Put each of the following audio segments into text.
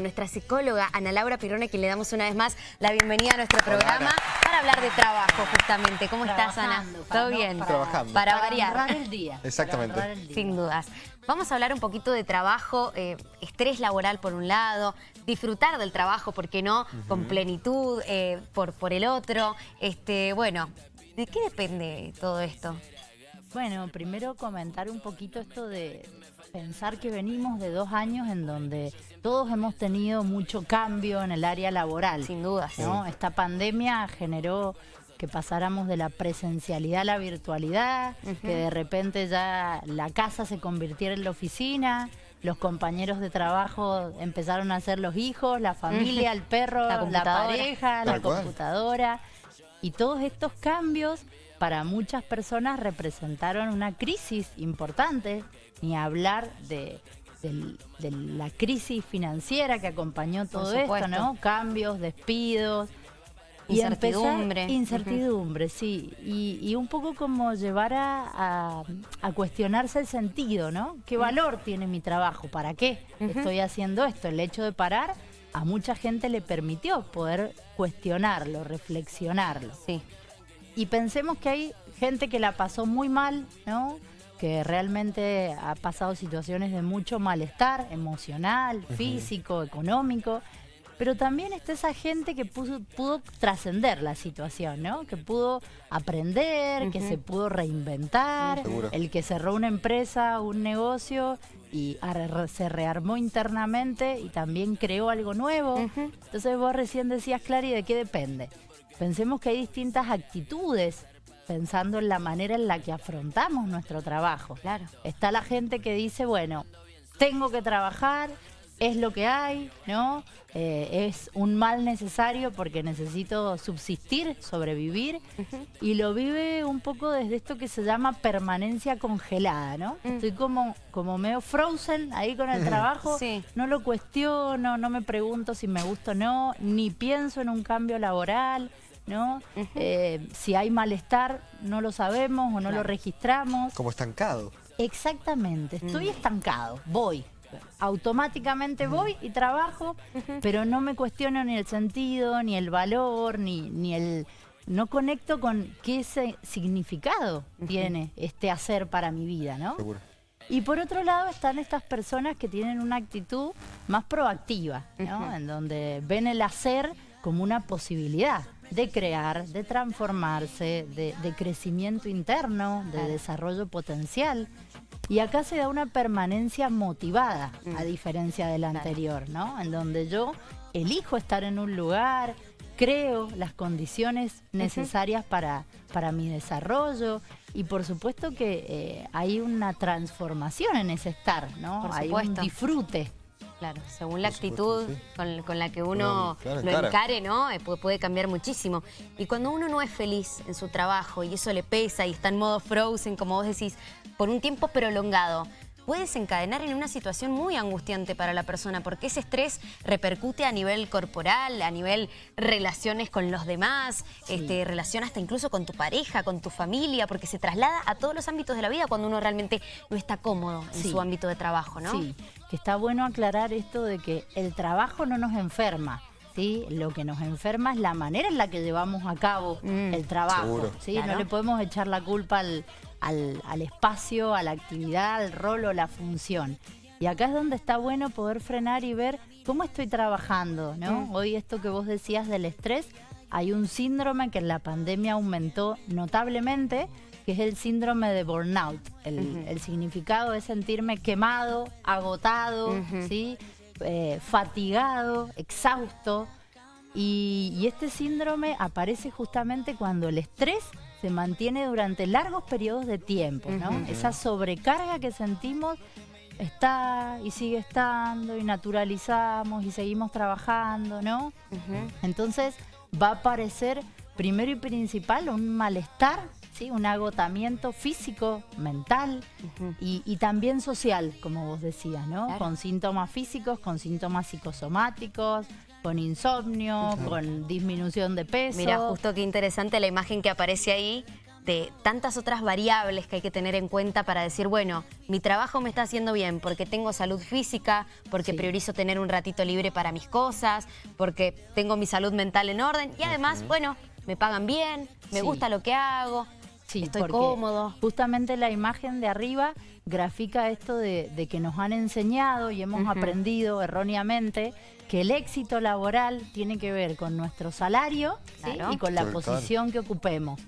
Nuestra psicóloga Ana Laura Pirrone, que le damos una vez más la bienvenida a nuestro programa para hablar de trabajo justamente. ¿Cómo estás, Ana? ¿Todo bien? Para, Trabajando. Para, variar. Para el día. Exactamente. el día. Sin dudas. Vamos a hablar un poquito de trabajo, eh, estrés laboral por un lado, disfrutar del trabajo, ¿por qué no? Con plenitud, eh, por, por el otro. Este, bueno, ¿de qué depende todo esto? Bueno, primero comentar un poquito esto de pensar que venimos de dos años en donde todos hemos tenido mucho cambio en el área laboral. Sin dudas. ¿no? Esta pandemia generó que pasáramos de la presencialidad a la virtualidad, que de repente ya la casa se convirtiera en la oficina, los compañeros de trabajo empezaron a ser los hijos, la familia, el perro, La pareja, la cual. computadora. Y todos estos cambios para muchas personas representaron una crisis importante, ni hablar de, la crisis financiera que acompañó todo esto. ¿no? Cambios, despidos. Incertidumbre. empezar- incertidumbre, sí. Y, y un poco como llevar a, a- a cuestionarse el sentido, ¿no? ¿Qué valor tiene mi trabajo? ¿Para qué estoy haciendo esto? El hecho de parar a mucha gente le permitió poder cuestionarlo, reflexionarlo. Sí. Y pensemos que hay gente que la pasó muy mal, ¿no? Que realmente ha pasado situaciones de mucho malestar emocional, físico, económico. Pero también está esa gente que puso- pudo trascender la situación, ¿no? Que pudo aprender, que se pudo reinventar, el que cerró una empresa, un negocio y se rearmó internamente y también creó algo nuevo. Entonces vos recién decías, Clary, ¿de qué depende? Pensemos que hay distintas actitudes pensando en la manera en la que afrontamos nuestro trabajo. Claro. Está la gente que dice, bueno, tengo que trabajar, es lo que hay, ¿no? Eh, es un mal necesario porque necesito subsistir, sobrevivir, y lo vive un poco desde esto que se llama permanencia congelada, ¿no? Estoy como, como medio frozen ahí con el trabajo, Sí. no lo cuestiono, no me pregunto si me gusta o no, ni pienso en un cambio laboral, ¿no? Eh, si hay malestar, no lo sabemos o no lo registramos. Como estancado. Exactamente, estoy estancado, voy. Automáticamente voy y trabajo, pero no me cuestiono ni el sentido, ni el valor, ni, ni el... No conecto con qué ese significado tiene este hacer para mi vida, ¿no? Seguro. Y por otro lado están estas personas que tienen una actitud más proactiva, ¿no? En donde ven el hacer como una posibilidad de crear, de transformarse, de, de crecimiento interno, de desarrollo potencial. Y acá se da una permanencia motivada, a diferencia de la anterior, ¿no? En donde yo elijo estar en un lugar, creo las condiciones necesarias para, para mi desarrollo y por supuesto que eh, hay una transformación en ese estar, ¿no? Por hay un disfrute. Claro, según la supuesto, actitud sí. con, con la que uno claro, lo encare, ¿no? Eh, Puede, puede cambiar muchísimo. Y cuando uno no es feliz en su trabajo y eso le pesa y está en modo frozen, como vos decís, por un tiempo prolongado, puede desencadenar en una situación muy angustiante para la persona porque ese estrés repercute a nivel corporal, a nivel relaciones con los demás, este, relación hasta incluso con tu pareja, con tu familia, porque se traslada a todos los ámbitos de la vida cuando uno realmente no está cómodo en Sí. su ámbito de trabajo, ¿no? Sí, que está bueno aclarar esto de que el trabajo no nos enferma. ¿Sí? Lo que nos enferma es la manera en la que llevamos a cabo Mm. el trabajo. ¿sí? Claro. No le podemos echar la culpa al, al- al espacio, a la actividad, al rol o la función. Y acá es donde está bueno poder frenar y ver cómo estoy trabajando. ¿no? Mm. Hoy esto que vos decías del estrés, hay un síndrome que en la pandemia aumentó notablemente, que es el síndrome de burnout. El, el significado es sentirme quemado, agotado, ¿sí? Eh, fatigado, exhausto. Y, y este síndrome aparece justamente cuando el estrés se mantiene durante largos periodos de tiempo, ¿no? Esa sobrecarga que sentimos está y sigue estando y naturalizamos y seguimos trabajando, ¿no? Entonces va a aparecer primero y principal un malestar, ¿sí? un agotamiento físico, mental y, y también social, como vos decías, ¿no? Claro. Con síntomas físicos, con síntomas psicosomáticos, con insomnio, con disminución de peso. Mira, justo qué interesante la imagen que aparece ahí este, tantas otras variables que hay que tener en cuenta para decir, bueno, mi trabajo me está haciendo bien porque tengo salud física, porque priorizo tener un ratito libre para mis cosas, porque tengo mi salud mental en orden y además, bueno, me pagan bien, me gusta lo que hago, estoy cómodo. Justamente la imagen de arriba grafica esto de, que nos han enseñado y hemos aprendido erróneamente que el éxito laboral tiene que ver con nuestro salario y con la posición que ocupemos.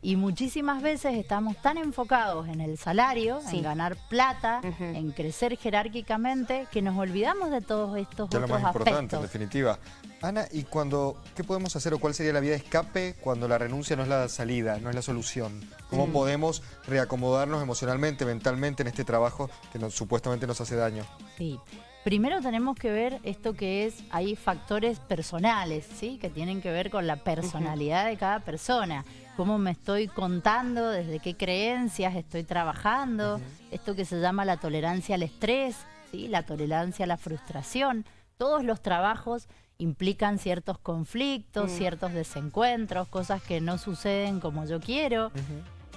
Y muchísimas veces estamos tan enfocados en el salario, en ganar plata, en crecer jerárquicamente, que nos olvidamos de todos estos otros lo más importante, en definitiva. Ana, ¿y cuando, qué podemos hacer o cuál sería la vía de escape cuando la renuncia no es la salida, no es la solución? ¿Cómo mm. podemos reacomodarnos emocionalmente, mentalmente en este trabajo que nos, supuestamente nos hace daño? Sí. Primero tenemos que ver esto que es, hay factores personales, ¿sí? Que tienen que ver con la personalidad de cada persona. Cómo me estoy contando, desde qué creencias estoy trabajando. Esto que se llama la tolerancia al estrés, ¿sí? La tolerancia a la frustración. Todos los trabajos implican ciertos conflictos, mm. ciertos desencuentros, cosas que no suceden como yo quiero.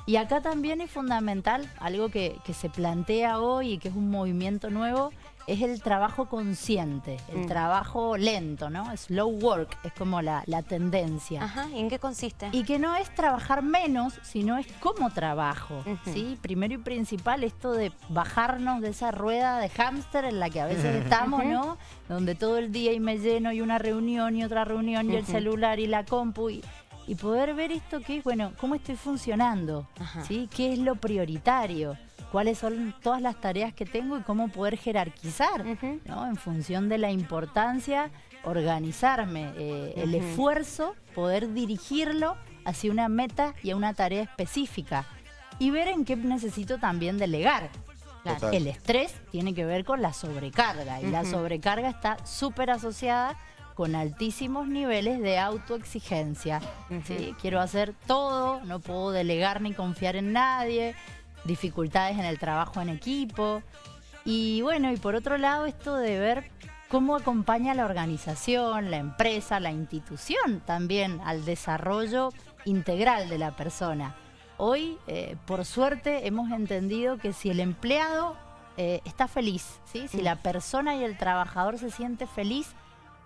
Y acá también es fundamental, algo que, que, se plantea hoy y que es un movimiento nuevo, es el trabajo consciente, el mm. trabajo lento, ¿no? Slow work es como la, tendencia. Ajá, ¿y en qué consiste? Y que no es trabajar menos, sino es cómo trabajo, ¿sí? Primero y principal esto de bajarnos de esa rueda de hámster en la que a veces estamos, ¿no? Donde todo el día y me lleno y una reunión y otra reunión y el celular y la compu y, poder ver esto que es, bueno, cómo estoy funcionando, ¿sí? ¿Qué es lo prioritario? cuáles son todas las tareas que tengo y cómo poder jerarquizar, ¿no? En función de la importancia, organizarme, eh, el esfuerzo, poder dirigirlo hacia una meta y a una tarea específica. Y ver en qué necesito también delegar. El estrés tiene que ver con la sobrecarga y la sobrecarga está súper asociada con altísimos niveles de autoexigencia. Quiero hacer todo, no puedo delegar ni confiar en nadie, dificultades en el trabajo en equipo. Y bueno, y por otro lado esto de ver cómo acompaña la organización, la empresa, la institución también al desarrollo integral de la persona. Hoy, eh, por suerte, hemos entendido que si el empleado eh, está feliz, ¿sí? si mm. la persona y el trabajador se siente feliz,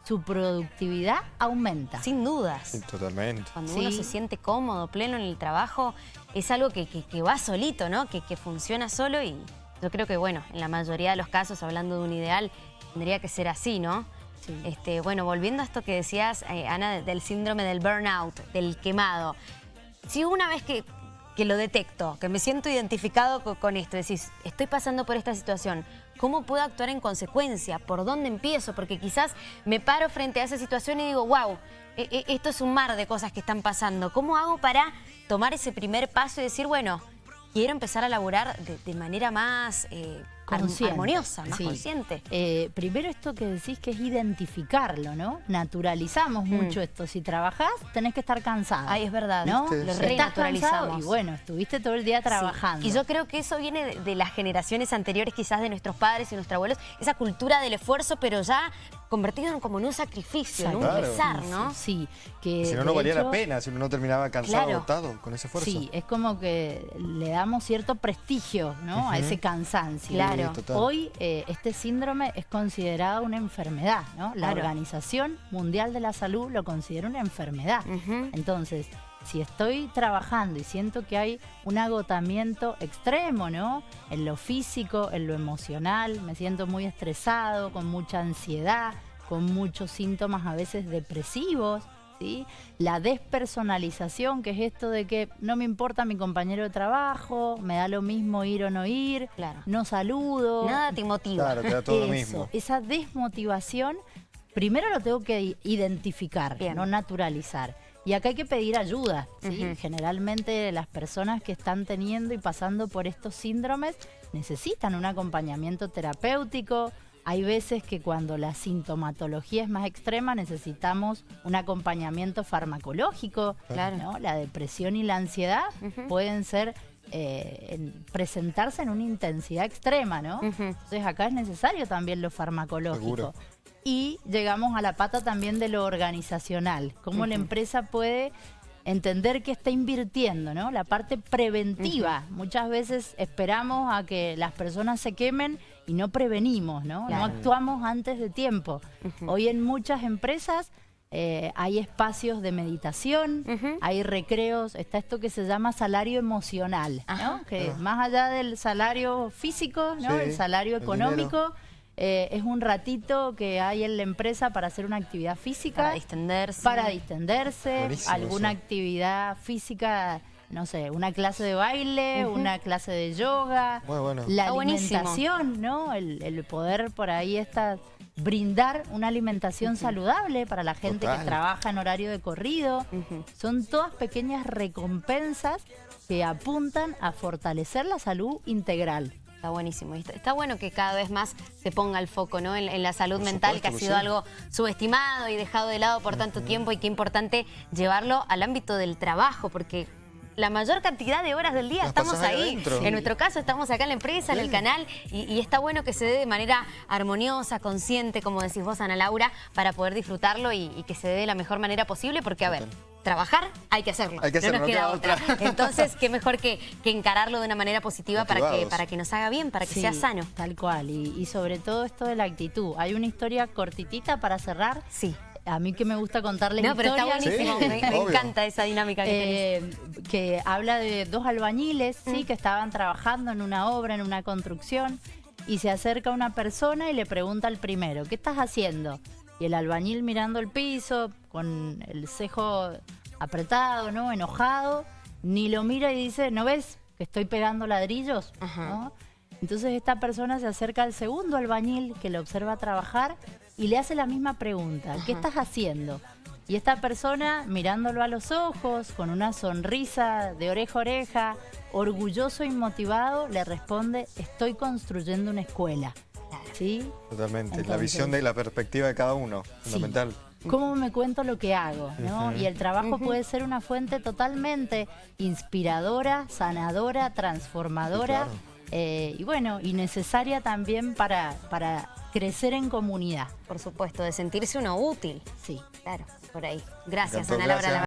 su productividad aumenta. Sin dudas. totalmente. Cuando uno se siente cómodo, pleno en el trabajo, es algo que, va solito, ¿no? Que, funciona solo y yo creo que, bueno, en la mayoría de los casos, hablando de un ideal, tendría que ser así, ¿no? Este, bueno, volviendo a esto que decías, eh, Ana, del síndrome del burnout, del quemado. Si una vez que, lo detecto, que me siento identificado con, esto, decís, estoy pasando por esta situación, ¿Cómo puedo actuar en consecuencia? ¿Por dónde empiezo? Porque quizás me paro frente a esa situación y digo, wow, e, e, esto es un mar de cosas que están pasando. ¿Cómo hago para tomar ese primer paso y decir, bueno, quiero empezar a laburar de, manera más... Eh, armoniosa, más consciente. Eh, primero esto que decís que es identificarlo, ¿no? Naturalizamos mm. mucho esto. Si trabajás, tenés que estar cansado. Ay, es verdad. ¿no? Lo renaturalizamos. Y bueno, estuviste todo el día trabajando. Y yo creo que eso viene de, las generaciones anteriores, quizás de nuestros padres y nuestros abuelos, esa cultura del esfuerzo, pero ya convertido como en un sacrificio, en un pesar, ¿no? Sí. Que si no, no valía la pena, si uno no terminaba cansado, agotado con ese esfuerzo. Sí, es como que le damos cierto prestigio, ¿no? A ese cansancio. Claro. Hoy eh, este síndrome es considerado una enfermedad, ¿no? La Organización Mundial de la Salud lo considera una enfermedad. Entonces, si estoy trabajando y siento que hay un agotamiento extremo, ¿no? En lo físico, en lo emocional, me siento muy estresado, con mucha ansiedad, con muchos síntomas a veces depresivos, la despersonalización, que es esto de que no me importa mi compañero de trabajo, me da lo mismo ir o no ir, no saludo. Nada te motiva. Claro, todo lo mismo. Esa desmotivación, primero lo tengo que identificar, no naturalizar. Y acá hay que pedir ayuda, Generalmente las personas que están teniendo y pasando por estos síndromes necesitan un acompañamiento terapéutico, hay veces que cuando la sintomatología es más extrema necesitamos un acompañamiento farmacológico. Claro. La depresión y la ansiedad pueden ser eh, presentarse en una intensidad extrema, ¿no? Entonces acá es necesario también lo farmacológico. Y llegamos a la pata también de lo organizacional, cómo la empresa puede entender que está invirtiendo, ¿no? La parte preventiva. Muchas veces esperamos a que las personas se quemen y no prevenimos, ¿no? No actuamos antes de tiempo. Hoy en muchas empresas eh, hay espacios de meditación, hay recreos, está esto que se llama salario emocional, ¿no? Que más allá del salario físico, ¿no? el salario económico eh, es un ratito que hay en la empresa para hacer una actividad física. Para distenderse. Para distenderse, alguna actividad física no sé, una clase de baile, una clase de yoga, la alimentación, ¿no? El, poder por ahí está brindar una alimentación saludable para la gente que trabaja en horario de corrido. Son todas pequeñas recompensas que apuntan a fortalecer la salud integral. Está buenísimo. Está, bueno que cada vez más se ponga el foco ¿no? en, la salud mental, que ha sido algo subestimado y dejado de lado por tanto tiempo y qué importante llevarlo al ámbito del trabajo, porque la mayor cantidad de horas del día estamos ahí. En nuestro caso estamos acá en la empresa, en el canal, y, está bueno que se dé de manera armoniosa, consciente, como decís vos, Ana Laura, para poder disfrutarlo y, que se dé de la mejor manera posible, porque a ver, trabajar hay que hacerlo, hay que hacerlo no nos queda, otra. Entonces, qué mejor que, encararlo de una manera positiva para que, para que nos haga bien, para que sea sano. Tal cual, y, y sobre todo esto de la actitud. Hay una historia cortitita para cerrar. Sí a mí que me gusta contarle no, pero está buenísimo, me, encanta esa dinámica que eh, Que habla de dos albañiles, sí, mm. que estaban trabajando en una obra, en una construcción, y se acerca una persona y le pregunta al primero, ¿qué estás haciendo? Y el albañil mirando el piso, con el cejo apretado, ¿no? Enojado, ni lo mira y dice, ¿no ves que estoy pegando ladrillos? Entonces esta persona se acerca al segundo albañil que le observa trabajar y le hace la misma pregunta, ¿qué estás haciendo? Y esta persona, mirándolo a los ojos, con una sonrisa de oreja a oreja, orgulloso y motivado, le responde, estoy construyendo una escuela. ¿Sí? Totalmente, la visión de la perspectiva de cada uno, fundamental. ¿Cómo me cuento lo que hago? Y el trabajo puede ser una fuente totalmente inspiradora, sanadora, transformadora. Eh, y bueno, y necesaria también para, para crecer en comunidad. Por supuesto, de sentirse uno útil. Sí. Claro, por ahí. Gracias, Ana Laura.